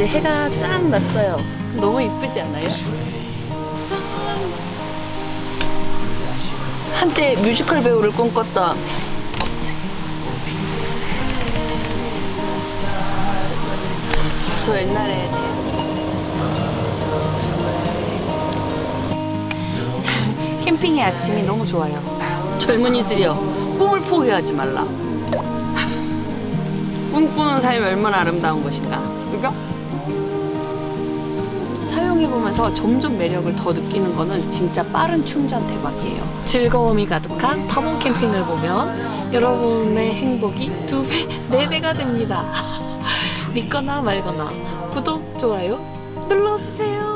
이제 해가 쫙 났어요 너무 이쁘지 않아요? 한때 뮤지컬 배우를 꿈꿨던 저 옛날에 캠핑의 아침이 너무 좋아요. 젊은이들이여 꿈을 포기하지 말라. 꿈꾸는 삶이 얼마나 아름다운 것인가. 그죠? 사용해보면서 점점 매력을 더 느끼는 거는 진짜 빠른 충전 대박이에요. 즐거움이 가득한 타본 캠핑을 보면 여러분의 행복이 두 배, 네 배가 됩니다. 믿거나 말거나 구독, 좋아요 눌러주세요.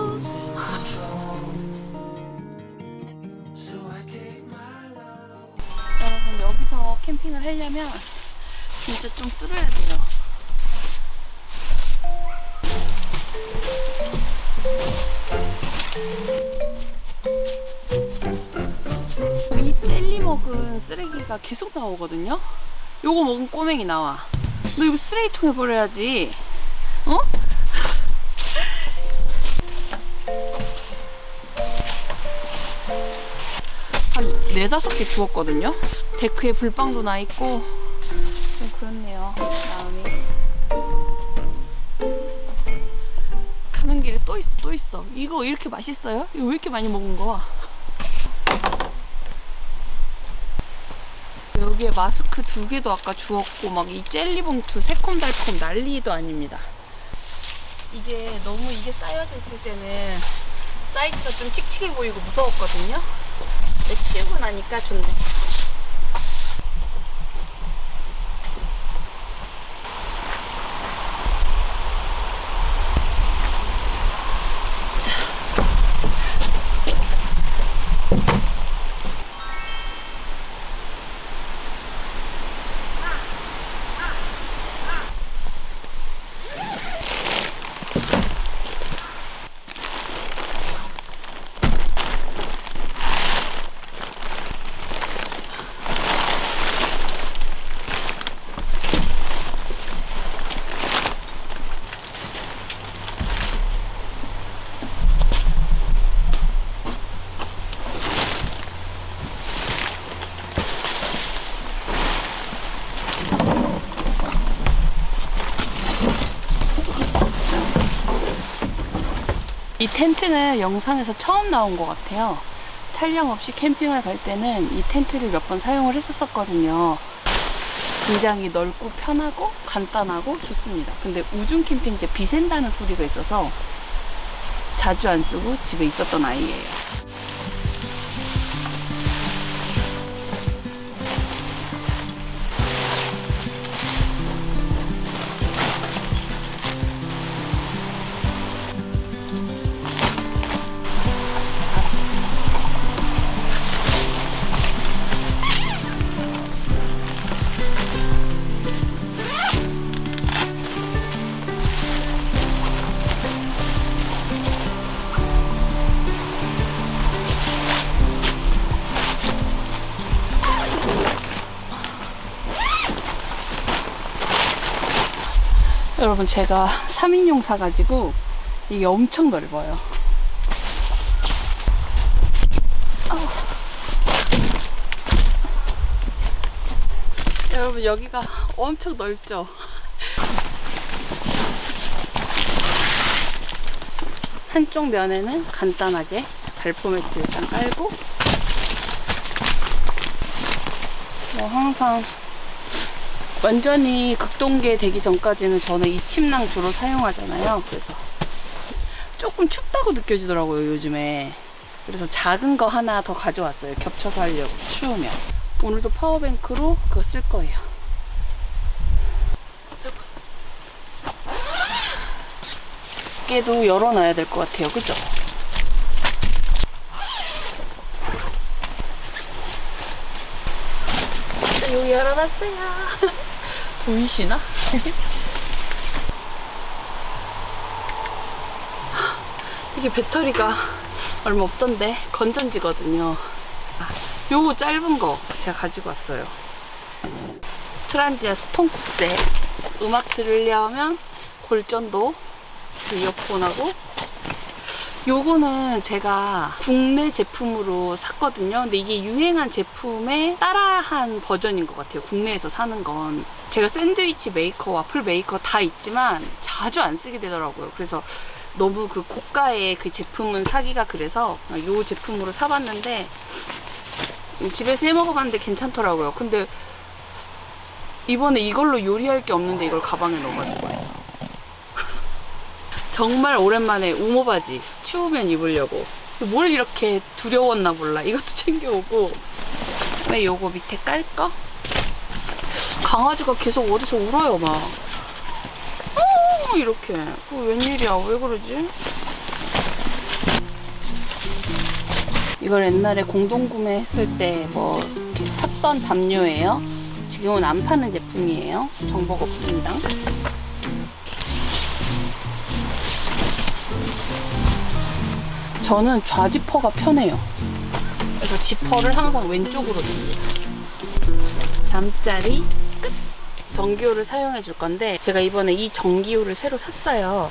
여기서 캠핑을 하려면 진짜 좀 쓸어야 돼요. 이 젤리 먹은 쓰레기가 계속 나오거든요. 요거 먹은 꼬맹이 나와. 너 이거 쓰레기통에 버려야지. 어? 한 네다섯 개 주웠거든요. 데크에 불빵도 나 있고 또 있어, 또 있어. 이거 이렇게 맛있어요? 이거 왜 이렇게 많이 먹은 거야? 여기에 마스크 두 개도 아까 주웠고 막 이 젤리 봉투 새콤달콤 난리도 아닙니다. 이게 너무 이게 쌓여져 있을 때는 사이즈가 좀 칙칙해 보이고 무서웠거든요. 근데 치우고 나니까 좋네. 이 텐트는 영상에서 처음 나온 것 같아요. 촬영 없이 캠핑을 갈 때는 이 텐트를 몇 번 사용을 했었거든요. 굉장히 넓고 편하고 간단하고 좋습니다. 근데 우중 캠핑 때 비 샌다는 소리가 있어서 자주 안 쓰고 집에 있었던 아이예요. 여러분 제가 3인용 사가지고 이게 엄청 넓어요. 여러분 여기가 엄청 넓죠? 한쪽 면에는 간단하게 발포 매트 일단 깔고 뭐 항상 완전히 극동계 되기 전까지는 저는 이 침낭 주로 사용하잖아요. 그래서 조금 춥다고 느껴지더라고요, 요즘에. 그래서 작은 거 하나 더 가져왔어요. 겹쳐서 하려고, 추우면. 오늘도 파워뱅크로 그거 쓸 거예요. 밖에도 열어놔야 될 것 같아요. 그죠? 열어놨어요. 보이시나? 이게 배터리가 얼마 없던데 건전지거든요. 요거 짧은 거 제가 가지고 왔어요. 트란지아 스톤콕세 음악 들으려면 골전도 그 이어폰하고 요거는 제가 국내 제품으로 샀거든요. 근데 이게 유행한 제품에 따라한 버전인 것 같아요. 국내에서 사는 건. 제가 샌드위치 메이커, 와플 메이커 다 있지만 자주 안 쓰게 되더라고요. 그래서 너무 그 고가의 그 제품은 사기가 그래서 요 제품으로 사봤는데 집에서 해 먹어봤는데 괜찮더라고요. 근데 이번에 이걸로 요리할 게 없는데 이걸 가방에 넣어가지고 왔어. 정말 오랜만에 우모 바지 추우면 입으려고. 뭘 이렇게 두려웠나 몰라. 이것도 챙겨오고. 왜 요거 밑에 깔까? 강아지가 계속 어디서 울어요, 막. 어, 이렇게. 어, 웬일이야? 왜 그러지? 이걸 옛날에 공동구매 했을 때 뭐 샀던 담요예요. 지금은 안 파는 제품이에요. 정보가 없습니다. 저는 좌지퍼가 편해요. 그래서 지퍼를 항상 왼쪽으로 둡니다. 잠자리 끝! 전기요를 사용해 줄 건데 제가 이번에 이 전기요를 새로 샀어요.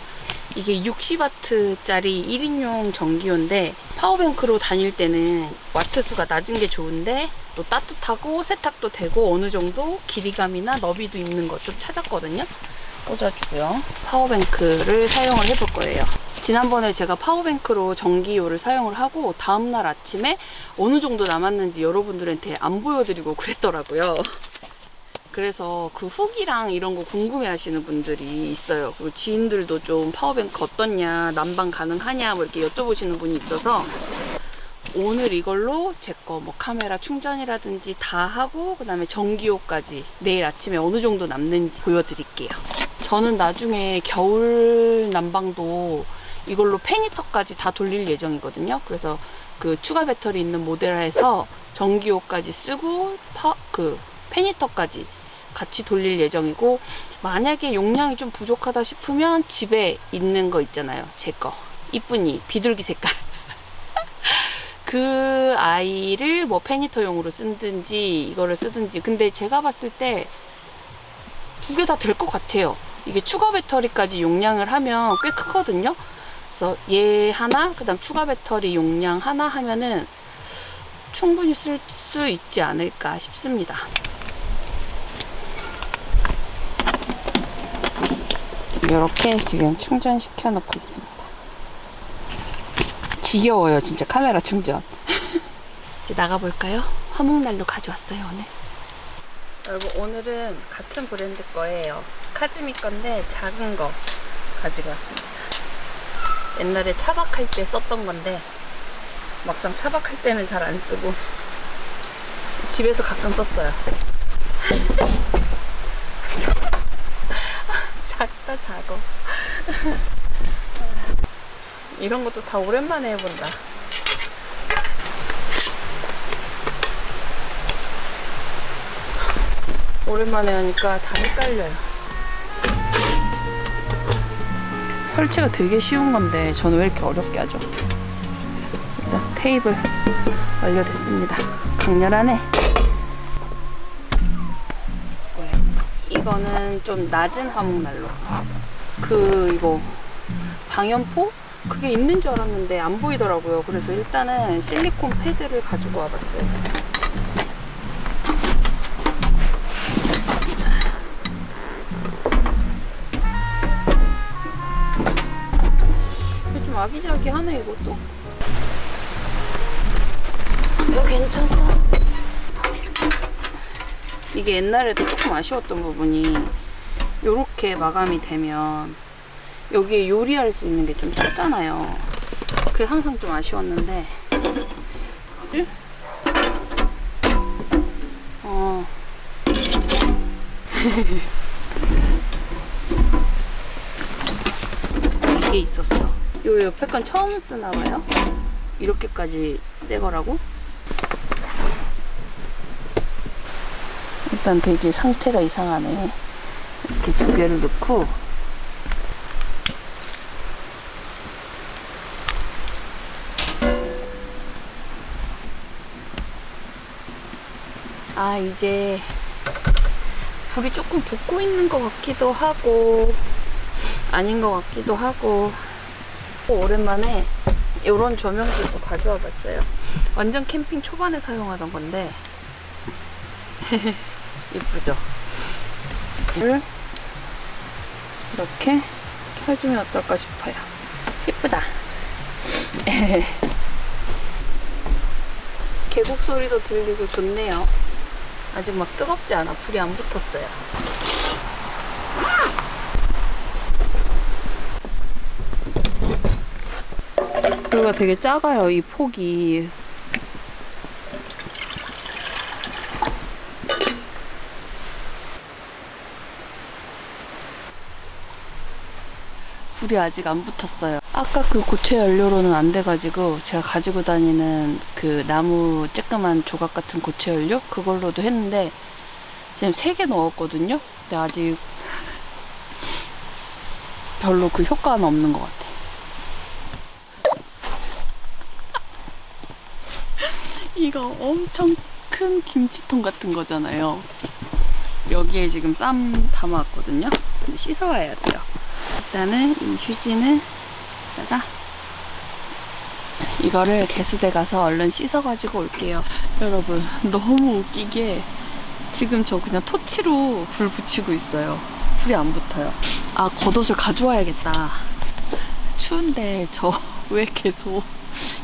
이게 60와트짜리 1인용 전기요인데 power bank로 다닐 때는 와트 수가 낮은 게 좋은데 또 따뜻하고 세탁도 되고 어느 정도 길이감이나 너비도 있는 거좀 찾았거든요. 꽂아주고요. power bank를 사용을 해볼 거예요. 지난번에 제가 파워뱅크로 전기요를 사용을 하고 다음날 아침에 어느 정도 남았는지 여러분들한테 안 보여드리고 그랬더라고요. 그래서 그 후기랑 이런 거 궁금해 하시는 분들이 있어요. 그리고 지인들도 좀 파워뱅크 어떻냐, 난방 가능하냐, 뭐 이렇게 여쭤보시는 분이 있어서 오늘 이걸로 제 거 뭐 카메라 충전이라든지 다 하고 그 다음에 전기요까지 내일 아침에 어느 정도 남는지 보여드릴게요. 저는 나중에 겨울 난방도 이걸로 페니터까지 다 돌릴 예정이거든요. 그래서 그 추가 배터리 있는 모델에서 전기요까지 쓰고 파, 그 페니터까지 같이 돌릴 예정이고 만약에 용량이 좀 부족하다 싶으면 집에 있는 거 있잖아요. 제 거. 이쁜이 비둘기 색깔. 그 아이를 뭐 페니터용으로 쓰든지 이거를 쓰든지 근데 제가 봤을 때 두 개 다 될 것 같아요. 이게 추가 배터리까지 용량을 하면 꽤 크거든요. 그래서 얘 하나, 그 다음 추가 배터리 용량 하나 하면은 충분히 쓸 수 있지 않을까 싶습니다. 이렇게 지금 충전시켜 놓고 있습니다. 지겨워요, 진짜 카메라 충전. 이제 나가볼까요? 화목난로 가져왔어요, 오늘. 여러분, 오늘은 같은 브랜드 거예요. 카즈미 건데 작은 거 가지고 왔습니다. 옛날에 차박할 때 썼던 건데 막상 차박할 때는 잘 안 쓰고 집에서 가끔 썼어요. 작다 작어. 이런 것도 다 오랜만에 해본다. 오랜만에 하니까 다 헷갈려요. 설치가 되게 쉬운 건데 저는 왜 이렇게 어렵게 하죠? 일단 테이블 완료됐습니다. 강렬하네. 이거는 좀 낮은 화목난로. 그 이거 방연포? 그게 있는 줄 알았는데 안 보이더라고요. 그래서 일단은 실리콘 패드를 가지고 와봤어요. 좀 아기자기하네 이것도. 이거 괜찮다. 이게 옛날에도 조금 아쉬웠던 부분이 이렇게 마감이 되면 여기에 요리할 수 있는 게좀 작잖아요. 그게 항상 좀 아쉬웠는데. 어. 이게 있었어. 요 옆에 건 처음 쓰나 봐요. 이렇게까지 새 거라고? 일단 되게 상태가 이상하네. 이렇게 두 개를 넣고 아, 이제 불이 조금 붙고 있는 것 같기도 하고, 아닌 것 같기도 하고, 또 오랜만에 이런 조명들도 가져와 봤어요. 완전 캠핑 초반에 사용하던 건데, 이쁘죠? 이렇게 켜주면 어떨까 싶어요. 이쁘다. 계곡 소리도 들리고 좋네요. 아직 막 뜨겁지 않아. 불이 안 붙었어요. 그리고 되게 작아요, 이 폭이. 불이 아직 안 붙었어요. 아까 그 고체 연료로는 안 돼가지고 제가 가지고 다니는 그 나무 쬐끄만 조각 같은 고체 연료 그걸로도 했는데 지금 세 개 넣었거든요. 근데 아직 별로 그 효과는 없는 것 같아. 이거 엄청 큰 김치통 같은 거잖아요. 여기에 지금 쌈 담아왔거든요. 씻어와야 돼요. 일단은 이 휴지는 다가 이거를 개수대 가서 얼른 씻어가지고 올게요. 여러분 너무 웃기게 지금 저 그냥 토치로 불 붙이고 있어요. 불이 안 붙어요. 아 겉옷을 가져와야겠다. 추운데 저 왜 계속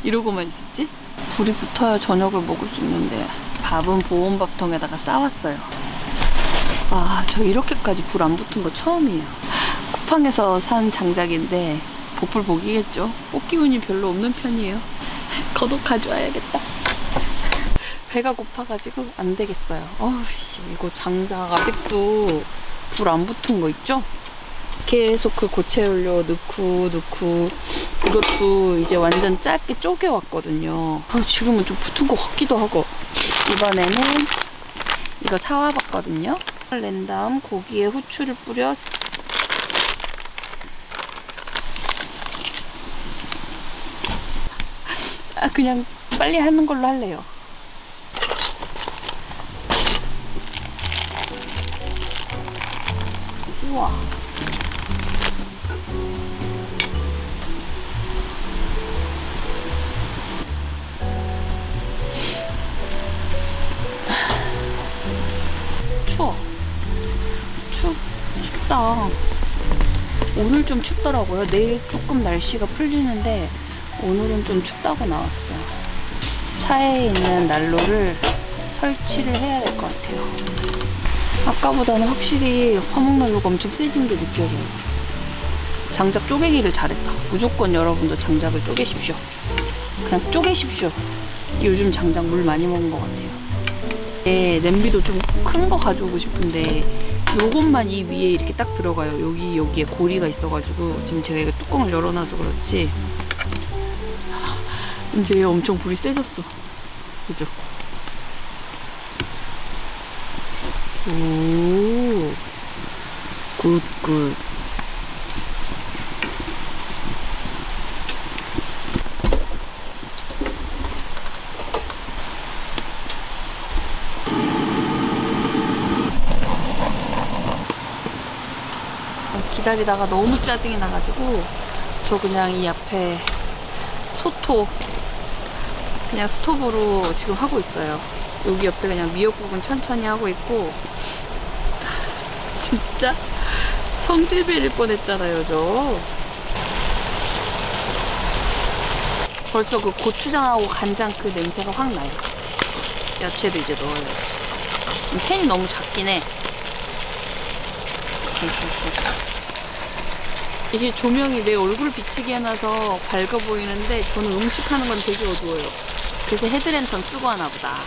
이러고만 있었지? 불이 붙어야 저녁을 먹을 수 있는데 밥은 보온밥통에다가 싸왔어요. 아, 저 이렇게까지 불 안 붙은 거 처음이에요. 쿠팡에서 산 장작인데 보풀 복이겠죠. 뽑기 운이 별로 없는 편이에요. 겉옷 가져와야겠다. 배가 고파가지고 안 되겠어요. 어우씨, 이거 장작 아직도 불 안 붙은 거 있죠? 계속 그 고체 연료 넣고 넣고 이것도 이제 완전 짧게 쪼개 왔거든요. 아, 지금은 좀 붙은 것 같기도 하고 이번에는 이거 사와봤거든요. 낸 다음 고기에 후추를 뿌려 아 그냥 빨리 하는 걸로 할래요. 우와. 추워. 추, 춥다. 오늘 좀 춥더라고요. 내일 조금 날씨가 풀리는데 오늘은 좀 춥다고 나왔어요. 차에 있는 난로를 설치를 해야 될 것 같아요. 아까보다는 확실히 화목난로가 엄청 세진 게 느껴져요. 장작 쪼개기를 잘했다. 무조건 여러분도 장작을 쪼개십시오. 그냥 쪼개십시오. 요즘 장작 물 많이 먹은 것 같아요. 네, 냄비도 좀 큰 거 가져오고 싶은데 요것만 이 위에 이렇게 딱 들어가요. 여기 여기에 고리가 있어가지고 지금 제가 이거 뚜껑을 열어놔서 그렇지. 이제 엄청 불이 세졌어. 그죠? 오, 굿, 굿. 기다리다가 너무 짜증이 나가지고 저 그냥 이 앞에 소토 그냥 스톱으로 지금 하고 있어요. 여기 옆에 그냥 미역국은 천천히 하고 있고 진짜 성질 배릴 뻔했잖아요, 저. 벌써 그 고추장하고 간장 그 냄새가 확 나요. 야채도 이제 넣어야지. 팬이 너무 작긴 해. 이게 조명이 내 얼굴 비치게 해놔서 밝아 보이는데 저는 음식하는 건 되게 어두워요. 그래서 헤드랜턴 쓰고 하나 보다.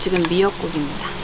지금 미역국입니다.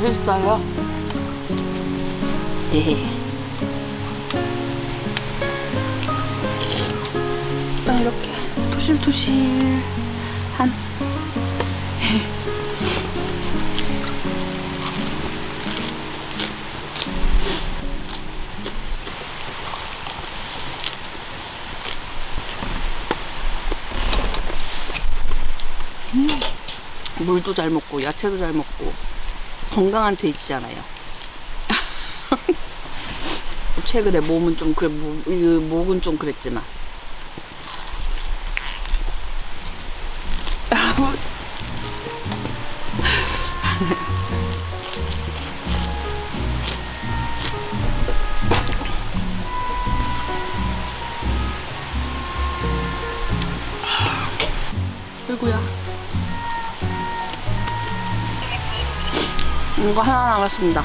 맛있어요. 예. 딱 이렇게 토실토실한 음, 물도 잘 먹고 야채도 잘 먹고 건강한 돼지잖아요. 최근에 몸은 좀 그래 목, 이 목은 좀 그랬지만 이거 하나 남았습니다.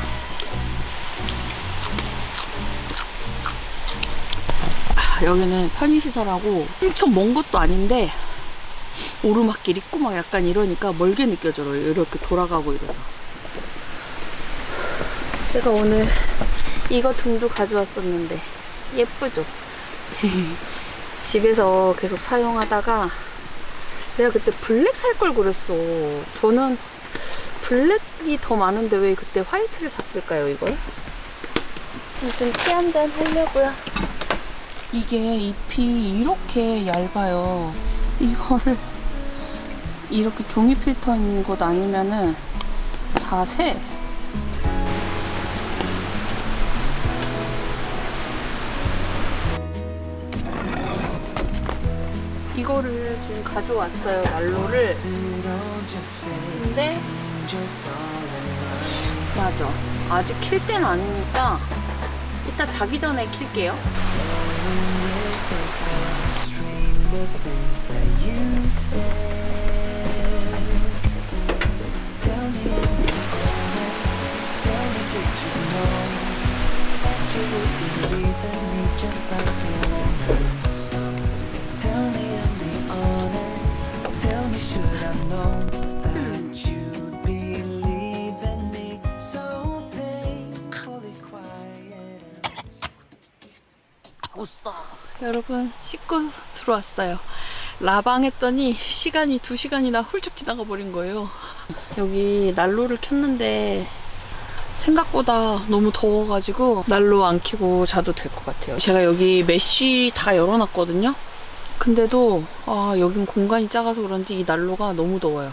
아, 여기는 편의시설하고 엄청 먼 것도 아닌데 오르막길 있고 막 약간 이러니까 멀게 느껴져요. 이렇게 돌아가고 이래서. 제가 오늘 이거 등도 가져왔었는데 예쁘죠? 집에서 계속 사용하다가 내가 그때 블랙 살 걸 그랬어. 저는 블랙이 더 많은데 왜 그때 화이트를 샀을까요 이걸? 아무튼 티한 잔 하려고요 이게 잎이 이렇게 얇아요 이거를 이렇게 종이 필터인 곳 아니면은 다 새. 이거를 지금 가져왔어요, 난로를. 근데, 맞아. 아직 킬 때는 아니니까, 이따 자기 전에 킬게요. 여러분 씻고 들어왔어요. 라방 했더니 시간이 두 시간이나 훌쩍 지나가 버린 거예요. 여기 난로를 켰는데 생각보다 너무 더워가지고 난로 안 켜고 자도 될 것 같아요. 제가 여기 mesh 다 열어놨거든요. 근데도 아 여긴 공간이 작아서 그런지 이 난로가 너무 더워요.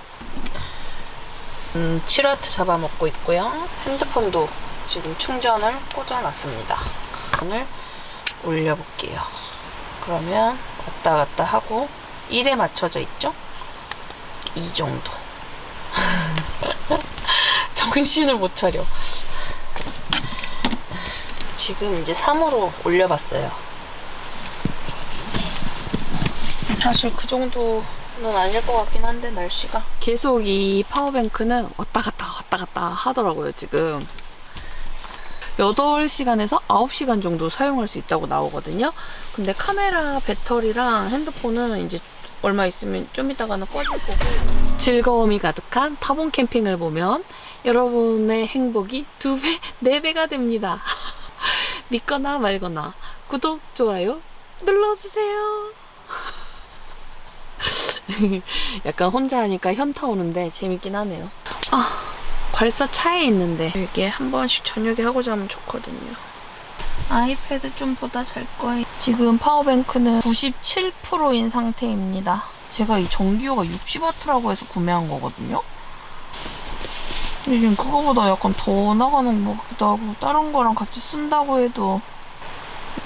음, 7와트 잡아먹고 있고요. 핸드폰도 지금 충전을 꽂아놨습니다. 오늘 올려볼게요. 그러면 왔다 갔다 하고 1에 맞춰져 있죠? 이 정도. 정신을 못 차려. 지금 이제 3으로 올려봤어요. 사실 그 정도는 아닐 것 같긴 한데 날씨가 계속 이 파워뱅크는 왔다 갔다 왔다 갔다 하더라고요 지금 8시간에서 9시간 정도 사용할 수 있다고 나오거든요. 근데 카메라 배터리랑 핸드폰은 이제 얼마 있으면 좀 이따가는 꺼질 거고 즐거움이 가득한 타본 캠핑을 보면 여러분의 행복이 두 배, 네 배가 됩니다. 믿거나 말거나 구독, 좋아요 눌러주세요. 약간 혼자 하니까 현타 오는데 재밌긴 하네요. 아. 벌써 차에 있는데 이게 한 번씩 저녁에 하고 자면 좋거든요. 아이패드 좀 보다 잘 거예요. 지금 파워뱅크는 97%인 상태입니다. 제가 이 전기요가 60W라고 해서 구매한 거거든요. 근데 지금 그거보다 약간 더 나가는 것 같기도 하고 다른 거랑 같이 쓴다고 해도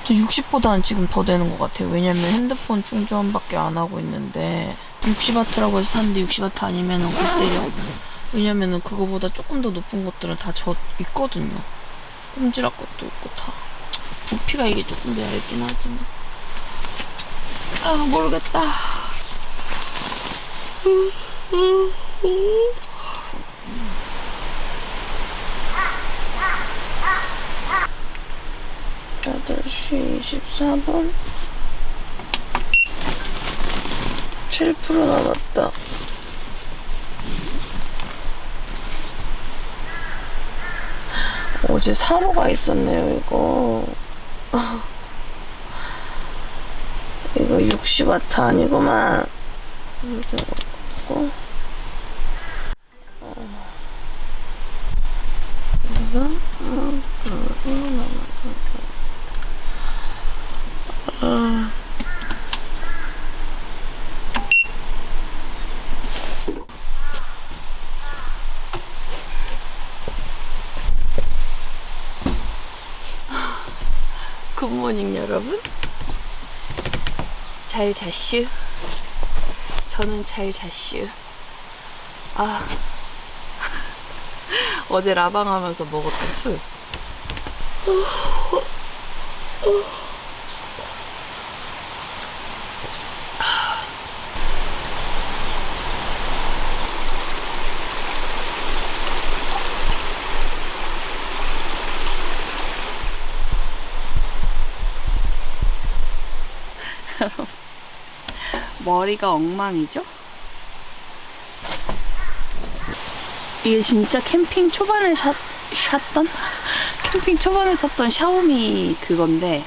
60보다는 지금 더 되는 것 같아요. 왜냐면 핸드폰 충전밖에 안 하고 있는데 60W라고 해서 샀는데 60W 아니면 골 때려. 왜냐면은 그거보다 조금 더 높은 것들은 다저 있거든요. 꼼지락 것도 있고 다. 부피가 이게 조금 더 얇긴 하지만. 아, 모르겠다. 여덟 시 24분 7% 남았다. 어제 사러 가 있었네요, 이거. 아. 이거 60와트 아니구만. 이거 고 이거 어, 그리고 남아서 아. 굿모닝 여러분. 잘 잤슈? 저는 잘 잤슈. 아. 어제 라방 하면서 먹었던 술 머리가 엉망이죠? 이게 진짜 캠핑 초반에 샀, 샀던? 캠핑 초반에 샀던 샤오미 그건데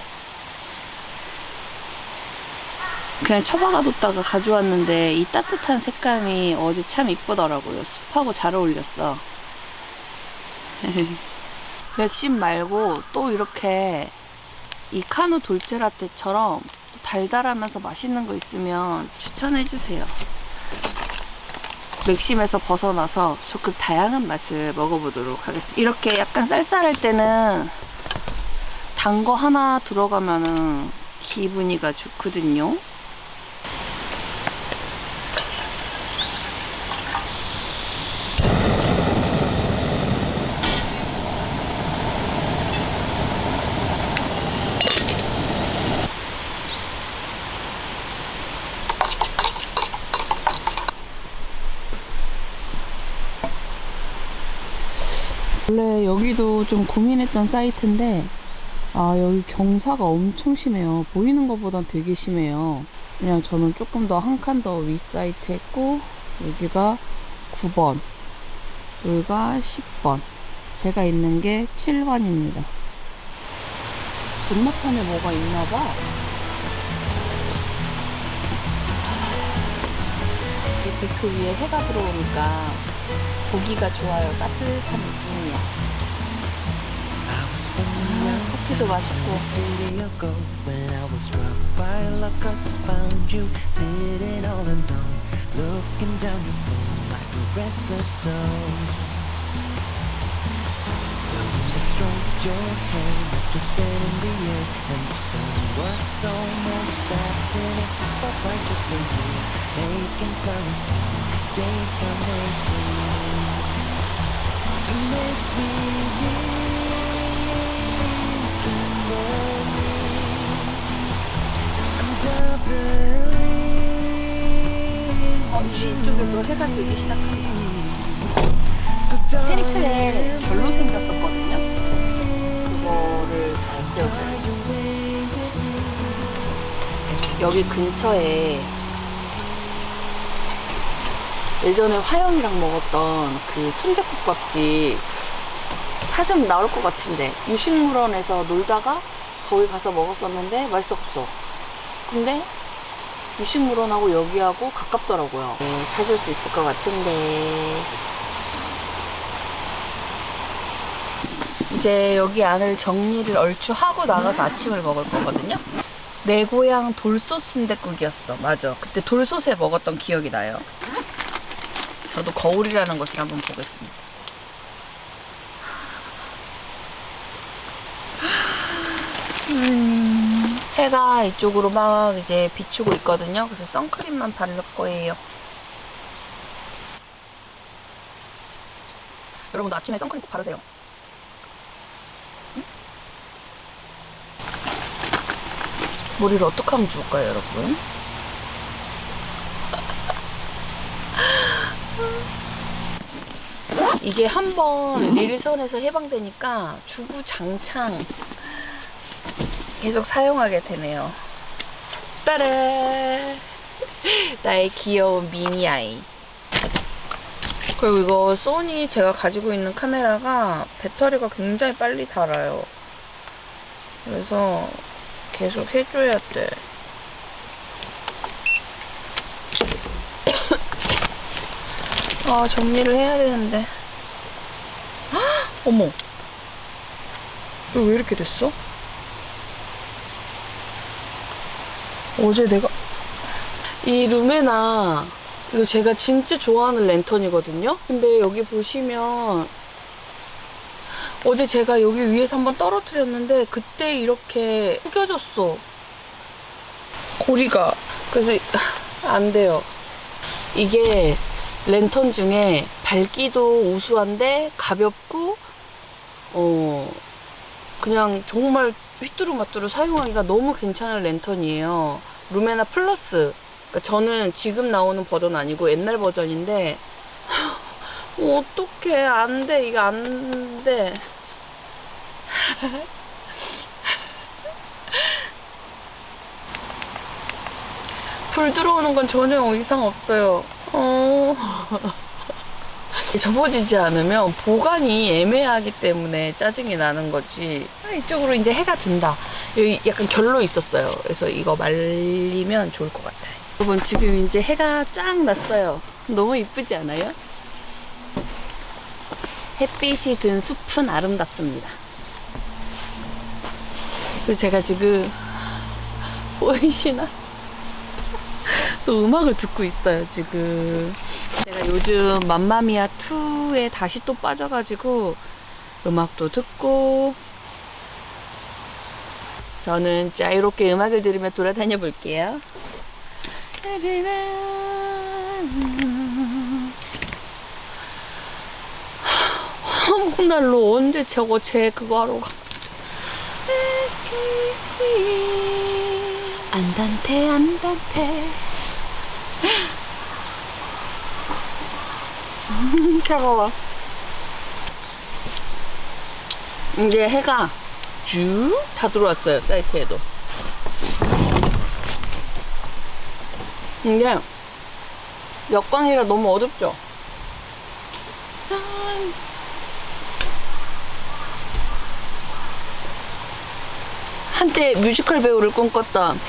그냥 처박아뒀다가 가져왔는데 이 따뜻한 색감이 어제 참 이쁘더라고요. 습하고 잘 어울렸어. 맥심 말고 또 이렇게 이 카누 돌체라떼처럼 또 달달하면서 맛있는 거 있으면 추천해 주세요. 맥심에서 벗어나서 조금 다양한 맛을 먹어보도록 하겠습니다. 이렇게 약간 쌀쌀할 때는 단 거 하나 들어가면은 기분이가 좋거든요. 여기도 좀 고민했던 사이트인데 아 여기 경사가 엄청 심해요. 보이는 것보단 되게 심해요. 그냥 저는 조금 더 한 칸 더 위 사이트 했고 여기가 9번 여기가 10번. 제가 있는 게 7번입니다. 건너편에 뭐가 있나봐. 이 데크 위에 해가 들어오니까 보기가 좋아요. 따뜻한 느낌이야 running 아, 커피도 down 맛있고 the city of gold when I was struck by luck 'cause I found you sitting all alone, looking down your phone like a restless soul. The wind that stroked your hair left your scent in the air, and the sun was almost acting as a spotlight just for you, making flowers bloom. Days are made for you to make me 이쪽에도 해가 뜨기 시작한다. 텐트에 별로 생겼었거든요. 그거를 다 떼어버려 여기 근처에 예전에 화영이랑 먹었던 그 순대국밥집 찾으면 나올 것 같은데 유식물원에서 놀다가 거기 가서 먹었었는데 맛있었어. 근데 유식물원하고 여기하고 가깝더라고요. 네, 찾을 수 있을 것 같은데. 이제 여기 안을 정리를 얼추 하고 나가서 아침을 먹을 거거든요. 내 고향 돌솥 순대국이었어. 맞아. 그때 돌솥에 먹었던 기억이 나요. 저도 거울이라는 것을 한번 보겠습니다. 음, 해가 이쪽으로 막 이제 비추고 있거든요. 그래서 선크림만 바를 거예요. 여러분도 아침에 선크림 꼭 바르세요. 응? 머리를 어떻게 하면 좋을까요, 여러분? 이게 한번 릴선에서 해방되니까 주구장창 계속 사용하게 되네요. 따라 나의 귀여운 미니 아이. 그리고 이거 소니 제가 가지고 있는 카메라가 배터리가 굉장히 빨리 닳아요. 그래서 계속 해줘야 돼. 아, 정리를 해야 되는데. 헉, 어머. 왜 이렇게 됐어? 어제 내가 이 루메나 이거 제가 진짜 좋아하는 랜턴이거든요. 근데 여기 보시면 어제 제가 여기 위에서 한번 떨어뜨렸는데 그때 이렇게 구겨졌어. 고리가 그래서 안 돼요. 이게 랜턴 중에 밝기도 우수한데 가볍고 어 그냥 정말 휘뚜루마뚜루 사용하기가 너무 괜찮은 랜턴이에요. 루메나 플러스. 그러니까 저는 지금 나오는 버전 아니고 옛날 버전인데 어, 어떡해 안돼 이게 안 돼. 불 들어오는 건 전혀 이상 없어요. 어. 접어지지 않으면 보관이 애매하기 때문에 짜증이 나는 거지. 아, 이쪽으로 이제 해가 든다. 여기 약간 결로 있었어요. 그래서 이거 말리면 좋을 것 같아요. 여러분 지금 이제 해가 쫙 났어요. 너무 이쁘지 않아요? 햇빛이 든 숲은 아름답습니다. 그리고 제가 지금 보이시나? 또 음악을 듣고 있어요, 지금. 제가 요즘 맘마미아 2에 다시 또 빠져가지고 음악도 듣고 저는 자유롭게 음악을 들으며 돌아다녀 볼게요. 화목난로 언제 저거 제 그거 하러 가? 안단테 안단테. 차가워 이제 해가 쭉 다 들어왔어요 사이트에도. 이게 역광이라 너무 어둡죠? 한때 뮤지컬 배우를 꿈꿨던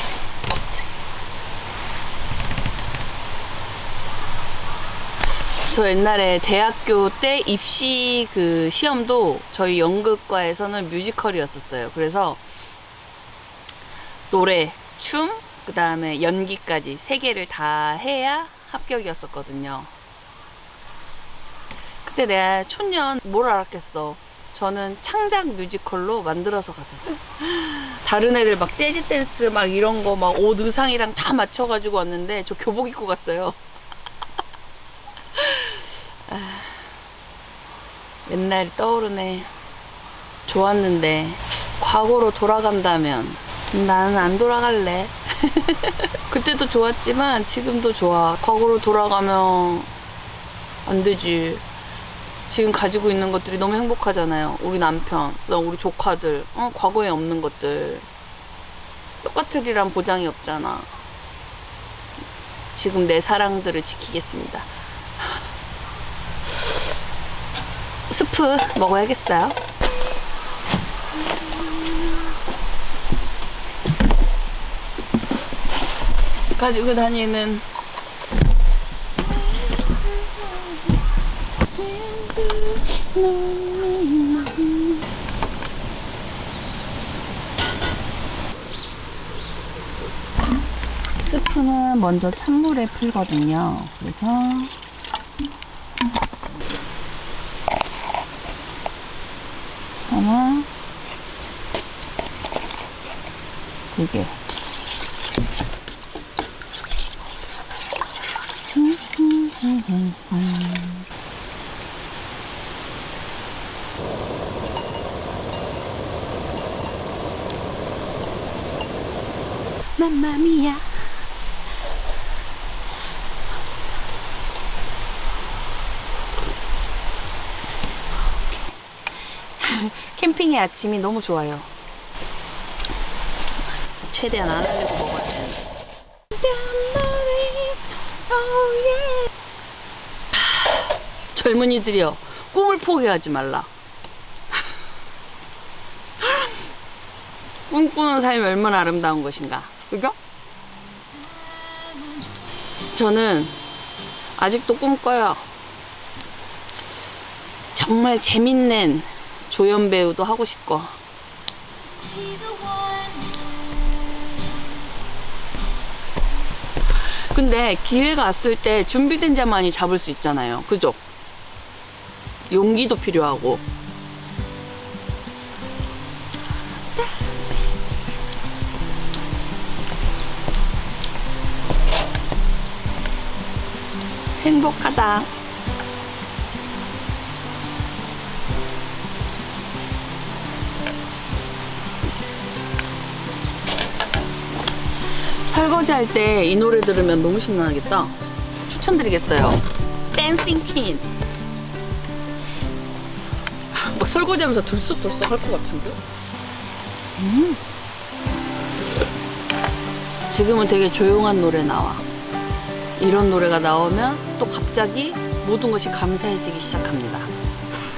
저 옛날에 대학교 때 입시 그 시험도 저희 연극과에서는 뮤지컬이었었어요. 그래서 노래, 춤, 그 다음에 연기까지 세 개를 다 해야 합격이었었거든요. 그때 내가 촌년 뭘 알았겠어. 저는 창작 뮤지컬로 만들어서 갔어요. 다른 애들 막 재즈 댄스 막 이런 거 막 옷 의상이랑 다 맞춰가지고 왔는데 저 교복 입고 갔어요. 옛날이 떠오르네. 좋았는데 과거로 돌아간다면 나는 안 돌아갈래. 그때도 좋았지만 지금도 좋아. 과거로 돌아가면 안 되지. 지금 가지고 있는 것들이 너무 행복하잖아요. 우리 남편, 우리 조카들, 어, 과거에 없는 것들. 똑같으리란 보장이 없잖아. 지금 내 사랑들을 지키겠습니다. 스프 먹어야겠어요. 가지고 다니는 스프는 먼저 찬물에 풀거든요. 그래서 하나, 두 개. 맘마미야. 아침이 너무 좋아요. 최대한 안 흘리고 먹어야 되는데. 저 젊은이들이여 꿈을 포기하지 말라. 꿈꾸는 삶이 얼마나 아름다운 것인가. 그죠? 저는 아직도 꿈꿔요. 정말 재밌는 조연 배우도 하고 싶고. 근데 기회가 왔을 때 준비된 자만이 잡을 수 있잖아요. 그죠? 용기도 필요하고. 행복하다. 설거지 할 때 이 노래 들으면 너무 신나겠다. 추천드리겠어요. 댄싱 퀸. 막 설거지 하면서 들썩들썩 할 것 같은데? 음. 지금은 되게 조용한 노래 나와. 이런 노래가 나오면 또 갑자기 모든 것이 감사해지기 시작합니다.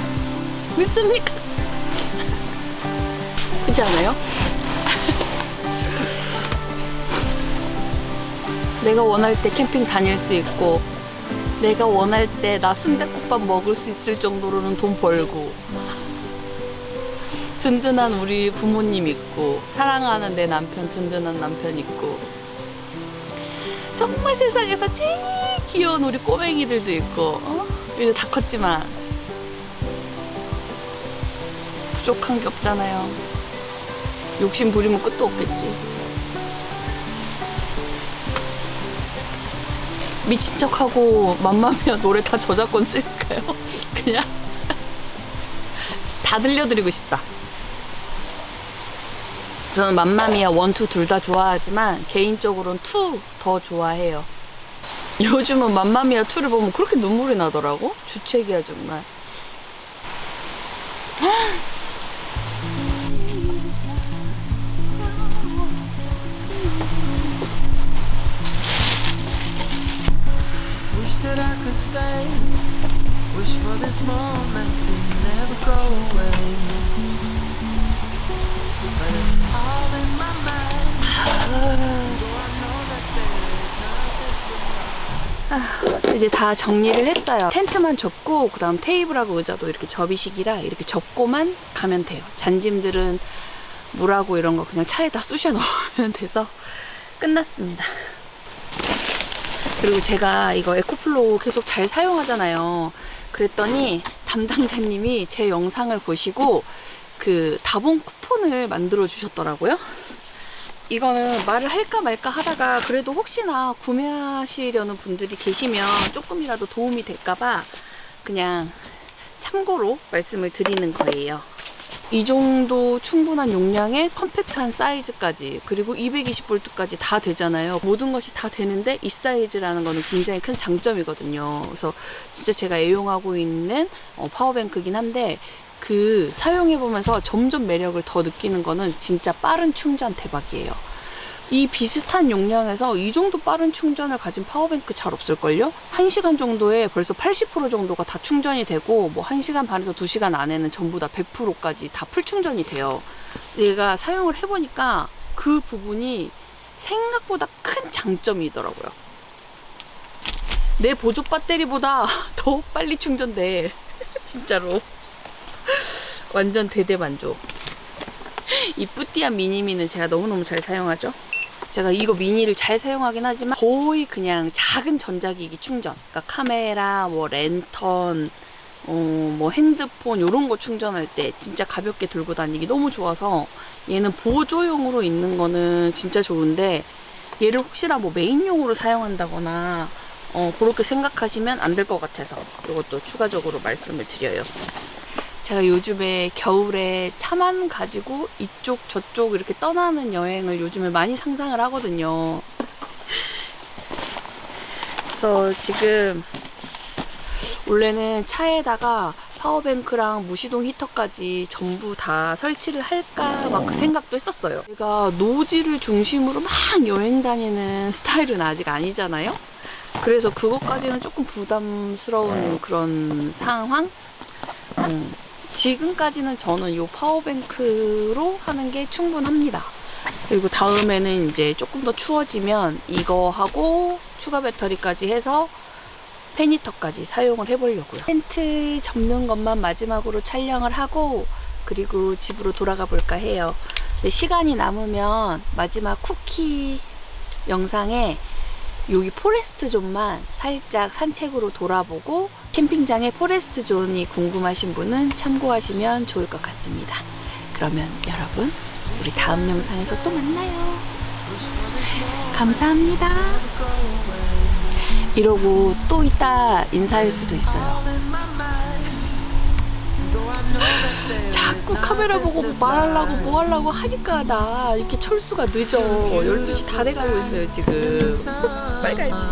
믿습니까? 그렇지 않아요? 내가 원할 때 캠핑 다닐 수 있고 내가 원할 때 나 순대국밥 먹을 수 있을 정도로는 돈 벌고 든든한 우리 부모님 있고 사랑하는 내 남편 든든한 남편 있고 정말 세상에서 제일 귀여운 우리 꼬맹이들도 있고 어? 이제 다 컸지만 부족한 게 없잖아요 욕심 부리면 끝도 없겠지 미친 척하고 맘마미아 노래 다 저작권 쓸까요? 그냥 다 들려드리고 싶다. 저는 맘마미아 one two 둘 다 좋아하지만 개인적으로는 two 더 좋아해요. 요즘은 맘마미아 two를 보면 그렇게 눈물이 나더라고. 주책이야 정말. That I could stay. Wish for this moment to never go away. But it's all in my mind. To 이제 다 정리를 했어요. 텐트만 접고 그 다음 테이블하고 의자도 이렇게 접이식이라 이렇게 접고만 가면 돼요. 잔짐들은 물하고 이런 거 그냥 차에다 쑤셔 넣으면 돼서 끝났습니다. 그리고 제가 이거 EcoFlow 계속 잘 사용하잖아요. 그랬더니 담당자님이 제 영상을 보시고 그 다봉 쿠폰을 만들어 주셨더라고요. 이거는 말을 할까 말까 하다가 그래도 혹시나 구매하시려는 분들이 계시면 조금이라도 도움이 될까봐 그냥 참고로 말씀을 드리는 거예요. 이 정도 충분한 용량의 컴팩트한 사이즈까지 그리고 220V까지 다 되잖아요. 모든 것이 다 되는데 이 사이즈라는 거는 굉장히 큰 장점이거든요. 그래서 진짜 제가 애용하고 있는 어, power bank긴 한데 그 사용해보면서 점점 매력을 더 느끼는 거는 진짜 빠른 충전 대박이에요. 이 비슷한 용량에서 이 정도 빠른 충전을 가진 power bank 잘 없을걸요? 1시간 정도에 벌써 80% 정도가 다 충전이 되고 뭐 1시간 반에서 2시간 안에는 전부 다 100%까지 다 full 충전이 돼요. 얘가 사용을 해보니까 그 부분이 생각보다 큰 장점이더라고요. 내 보조 배터리보다 더 빨리 충전돼. 진짜로. 완전 대대만족. 이 뿌띠한 미니미는 제가 너무너무 잘 사용하죠. 제가 이거 미니를 잘 사용하긴 하지만 거의 그냥 작은 전자기기 충전. 그러니까 카메라, 뭐 랜턴, 어, 뭐 핸드폰 이런 거 충전할 때 진짜 가볍게 들고 다니기 너무 좋아서 얘는 보조용으로 있는 거는 진짜 좋은데 얘를 혹시나 뭐 메인용으로 사용한다거나 어, 그렇게 생각하시면 안 될 것 같아서 이것도 추가적으로 말씀을 드려요. 제가 요즘에 겨울에 차만 가지고 이쪽 저쪽 이렇게 떠나는 여행을 요즘에 많이 상상을 하거든요. 그래서 지금 원래는 차에다가 파워뱅크랑 무시동 히터까지 전부 다 설치를 할까 막 그 생각도 했었어요. 제가 노지를 중심으로 막 여행 다니는 스타일은 아직 아니잖아요. 그래서 그것까지는 조금 부담스러운 그런 상황? 음, 지금까지는 저는 이 파워뱅크로 하는 게 충분합니다. 그리고 다음에는 이제 조금 더 추워지면 이거 하고 추가 배터리까지 해서 페니터까지 사용을 해보려고요. 텐트 접는 것만 마지막으로 촬영을 하고 그리고 집으로 돌아가 볼까 해요. 시간이 남으면 마지막 쿠키 영상에 여기 forest zone만 살짝 산책으로 돌아보고 캠핑장의 forest zone이 궁금하신 분은 참고하시면 좋을 것 같습니다. 그러면 여러분 우리 다음 영상에서 또 만나요. 감사합니다. 이러고 또 이따 인사할 수도 있어요. 자꾸 카메라 보고 말하려고 뭐 하려고 하니까 나 이렇게 철수가 늦어. 12시 다 돼가고 있어요, 지금. 빨리 가야지.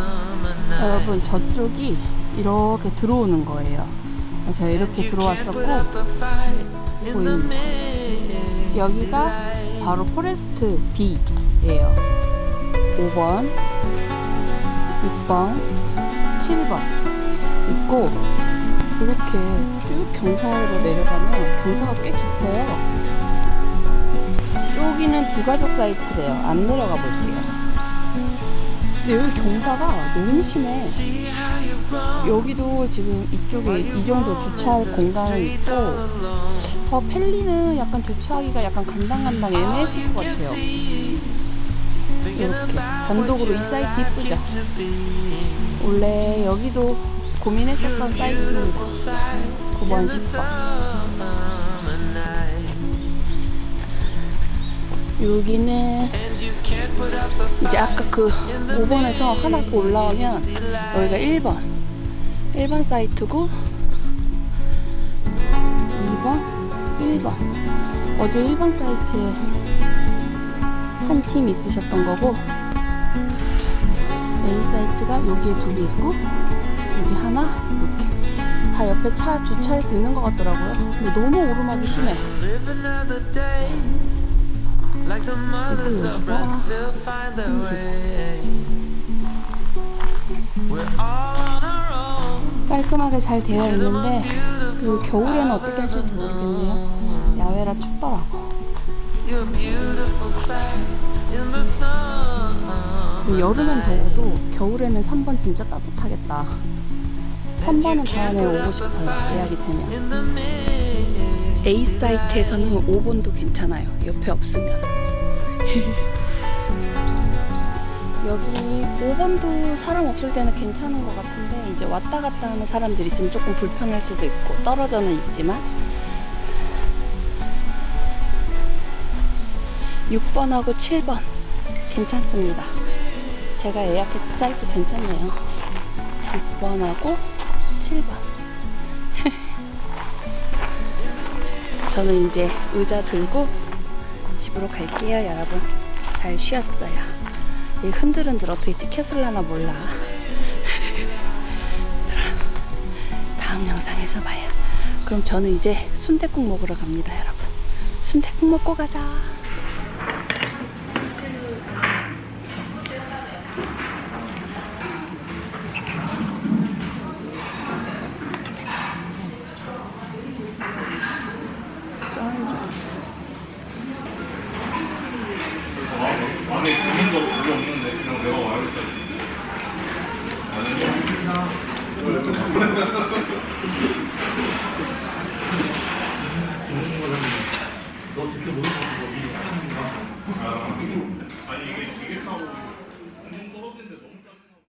여러분, 저쪽이 이렇게 들어오는 거예요. 제가 이렇게 들어왔었고, 보입니다. 여기가 바로 forest B예요. 5번, 6번, 7번 있고 이렇게 쭉 경사로 내려가면 경사가 꽤 깊어요. 여기는 두 가족 사이트래요. 안 내려가 볼게요. 근데 여기 경사가 너무 심해. 여기도 지금 이쪽에 이 정도 주차할 공간은 있고 어, 펠리는 약간 주차하기가 약간 간당간당 애매했을 것 같아요. 이렇게 단독으로 이 사이트 이쁘죠? 원래 여기도 고민했었던 사이트입니다. 9번, 10번. 여기는 이제 아까 그 5번에서 하나 더 올라오면 여기가 1번. 1번 사이트고 2번, 1번. 어제 1번 사이트에 한 팀 있으셨던 거고 A 사이트가 여기에 두 개 있고 여기 하나 이렇게 다 옆에 차 주차할 수 있는 것 같더라고요. 근데 너무 오르막이 심해. 깔끔하게 잘 되어 있는데 그 겨울에는 어떻게 하실지 모르겠네요. 야외라 춥더라고. 여름엔 더워도 겨울에는 3번 진짜 따뜻하겠다. 3번은 다음에 오고 싶어요. 예약이 되면. A 사이트에서는 5번도 괜찮아요. 옆에 없으면. 여기 5번도 사람 없을 때는 괜찮은 것 같은데 이제 왔다 갔다 하는 사람들 있으면 조금 불편할 수도 있고 떨어져는 있지만 6번하고 7번 괜찮습니다. 제가 예약했던 사이트 괜찮네요. 6번하고 7번. 저는 이제 의자 들고 집으로 갈게요, 여러분. 잘 쉬었어요. 이 흔들흔들 어떻게 찍혔을라나 몰라. 다음 영상에서 봐요. 그럼 저는 이제 순댓국 먹으러 갑니다, 여러분. 순댓국 먹고 가자.